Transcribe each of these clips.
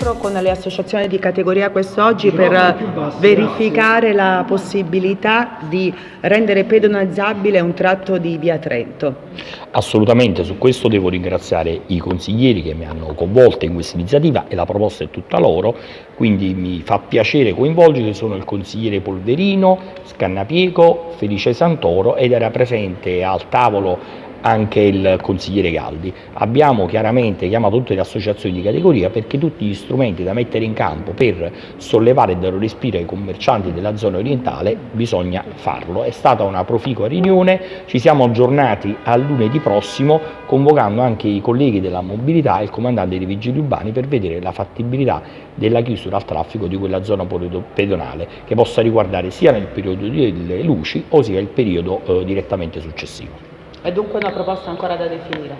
incontro con le associazioni di categoria quest'oggi per verificare la possibilità di rendere pedonalizzabile un tratto di via Trento. Assolutamente, su questo devo ringraziare i consiglieri che mi hanno coinvolto in questa iniziativa e la proposta è tutta loro, quindi mi fa piacere coinvolgere, sono il consigliere Polverino, Scannapiego, Felice Santoro ed era presente al tavolo anche il consigliere Galdi. Abbiamo chiaramente chiamato tutte le associazioni di categoria perché tutti gli strumenti da mettere in campo per sollevare e dare respiro ai commercianti della zona orientale bisogna farlo. È stata una proficua riunione, ci siamo aggiornati a lunedì prossimo convocando anche i colleghi della mobilità e il comandante dei vigili urbani per vedere la fattibilità della chiusura al traffico di quella zona pedonale che possa riguardare sia nel periodo delle luci o sia il periodo eh, direttamente successivo. È dunque una proposta ancora da definire?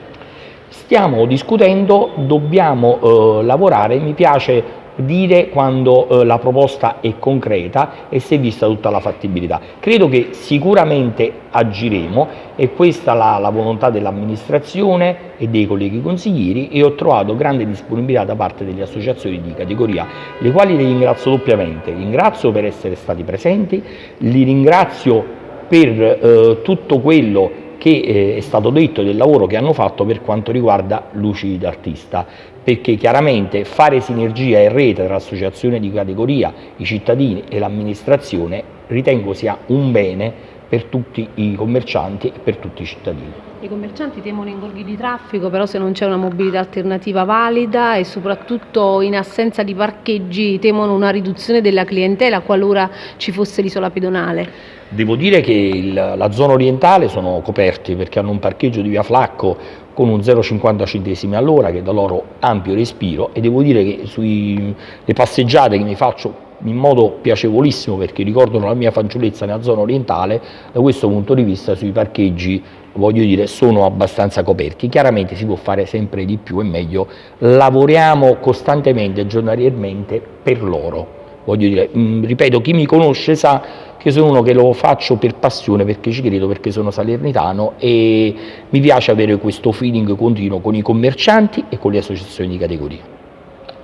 Stiamo discutendo, dobbiamo eh, lavorare, mi piace dire quando eh, la proposta è concreta e si è vista tutta la fattibilità. Credo che sicuramente agiremo e questa è la, la volontà dell'amministrazione e dei colleghi consiglieri e ho trovato grande disponibilità da parte delle associazioni di categoria, le quali li ringrazio doppiamente. Ringrazio per essere stati presenti, li ringrazio per eh, tutto quello che eh, è stato detto del lavoro che hanno fatto per quanto riguarda Luci d'Artista, perché chiaramente fare sinergia e rete tra l'associazione di categoria, i cittadini e l'amministrazione ritengo sia un bene per tutti i commercianti e per tutti i cittadini. I commercianti temono ingorghi di traffico, però se non c'è una mobilità alternativa valida e soprattutto in assenza di parcheggi temono una riduzione della clientela qualora ci fosse l'isola pedonale. Devo dire che il, la zona orientale sono coperti perché hanno un parcheggio di via Flacco con un 0,50 centesimi all'ora che dà loro ampio respiro e devo dire che sulle passeggiate che mi faccio in modo piacevolissimo perché ricordano la mia fanciullezza nella zona orientale, da questo punto di vista sui parcheggi voglio dire, sono abbastanza coperti. Chiaramente si può fare sempre di più e meglio, lavoriamo costantemente, giornaliерmente per loro. Voglio dire, mh, mm, ripeto, chi mi conosce sa che sono uno che lo faccio per passione, perché ci credo, perché sono salernitano e mi piace avere questo feeling continuo con i commercianti e con le associazioni di categoria.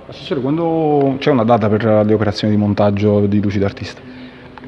Assessore, quando c'è una data per le operazioni di montaggio di luci d'artista?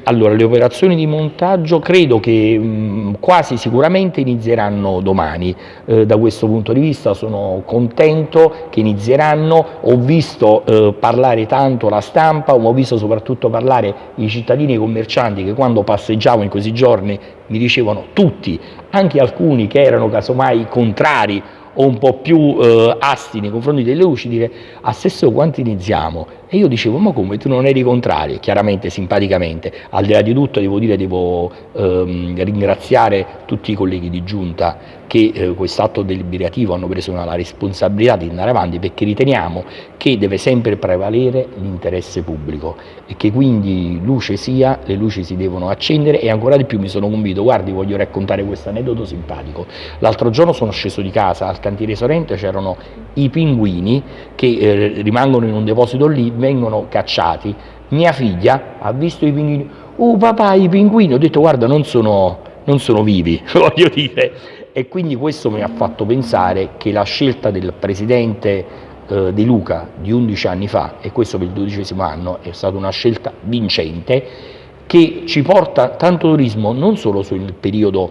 Allora, le operazioni di montaggio credo che mh, quasi sicuramente inizieranno domani, eh, da questo punto di vista sono contento che inizieranno, ho visto eh, parlare tanto la stampa, ho visto soprattutto parlare i cittadini e i commercianti che quando passeggiavo in questi giorni mi dicevano tutti, anche alcuni che erano casomai contrari o un po' più eh, asti nei confronti delle luci, dire assessore quanto iniziamo? E io dicevo, ma come, tu non eri contrario? Chiaramente, simpaticamente. Al di là di tutto, devo dire, devo ehm, ringraziare tutti i colleghi di giunta che eh, quest'atto deliberativo hanno preso una, la responsabilità di andare avanti perché riteniamo che deve sempre prevalere l'interesse pubblico e che quindi luce sia, le luci si devono accendere e ancora di più mi sono convinto, guardi voglio raccontare questo aneddoto simpatico, l'altro giorno sono sceso di casa al cantiere Sorrento c'erano i pinguini che eh, rimangono in un deposito lì, vengono cacciati, mia figlia ha visto i pinguini, oh papà i pinguini, ho detto guarda non sono, non sono vivi, voglio dire, e quindi questo mi ha fatto pensare che la scelta del presidente eh, De Luca di 11 anni fa, e questo per il dodicesimo anno, è stata una scelta vincente che ci porta tanto turismo non solo sul periodo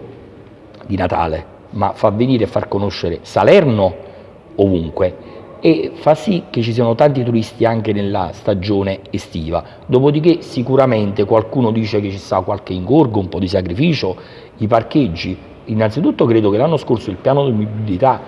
di Natale, ma fa venire e far conoscere Salerno ovunque e fa sì che ci siano tanti turisti anche nella stagione estiva. Dopodiché sicuramente qualcuno dice che ci sta qualche ingorgo, un po' di sacrificio, i parcheggi. Innanzitutto credo che l'anno scorso il piano di mobilità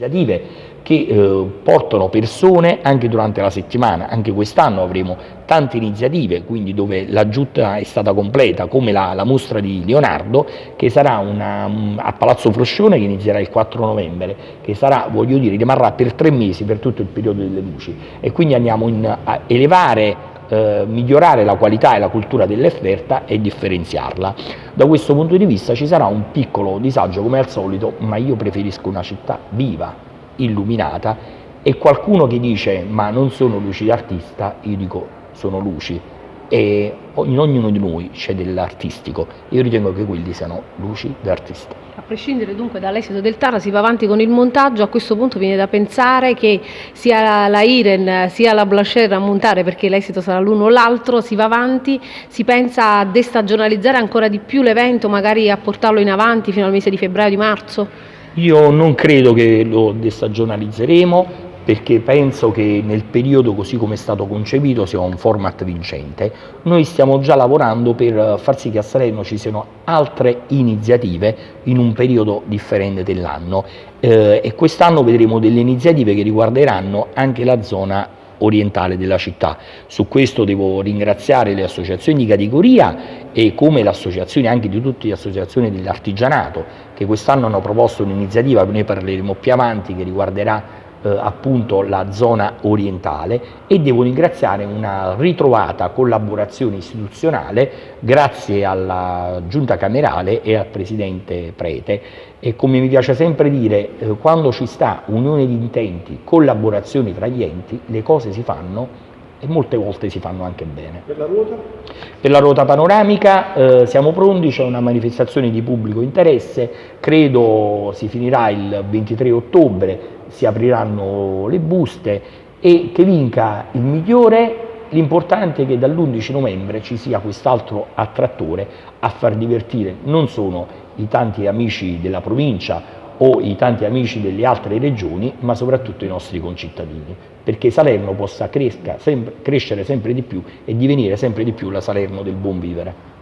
iniziative che eh, portano persone anche durante la settimana, anche quest'anno avremo tante iniziative, quindi dove la giunta è stata completa, come la, la mostra di Leonardo, che sarà una, mm, a Palazzo Froscione, che inizierà il 4 novembre, che sarà, voglio dire, rimarrà per tre mesi, per tutto il periodo delle luci, e quindi andiamo in, a elevare eh, migliorare la qualità e la cultura dell'offerta e differenziarla. Da questo punto di vista ci sarà un piccolo disagio come al solito, ma io preferisco una città viva, illuminata e qualcuno che dice ma non sono luci d'artista, io dico sono luci, e in ognuno di noi c'è dell'artistico. Io ritengo che quelli siano luci d'artista. A prescindere dunque dall'esito del TAR si va avanti con il montaggio, a questo punto viene da pensare che sia la Iren sia la Blacher a montare perché l'esito sarà l'uno o l'altro, si va avanti, si pensa a destagionalizzare ancora di più l'evento, magari a portarlo in avanti fino al mese di febbraio, di marzo? Io non credo che lo destagionalizzeremo, perché penso che nel periodo così come è stato concepito sia un format vincente. Noi stiamo già lavorando per far sì che a Salerno ci siano altre iniziative in un periodo differente dell'anno eh, e quest'anno vedremo delle iniziative che riguarderanno anche la zona orientale della città. Su questo devo ringraziare le associazioni di categoria e come le associazioni anche di tutte le associazioni dell'artigianato che quest'anno hanno proposto un'iniziativa, ne parleremo più avanti, che riguarderà eh, appunto la zona orientale e devo ringraziare una ritrovata collaborazione istituzionale grazie alla giunta camerale e al presidente Prete. E come mi piace sempre dire eh, quando ci sta unione di intenti, collaborazione tra gli enti le cose si fanno e molte volte si fanno anche bene. Per la ruota? Per la ruota panoramica eh, siamo pronti, c'è una manifestazione di pubblico interesse, credo si finirà il 23 ottobre, si apriranno le buste e che vinca il migliore L'importante è che dall'11 novembre ci sia quest'altro attrattore a far divertire non solo i tanti amici della provincia o i tanti amici delle altre regioni, ma soprattutto i nostri concittadini, perché Salerno possa cresca, sempre, crescere sempre di più e divenire sempre di più la Salerno del buon vivere.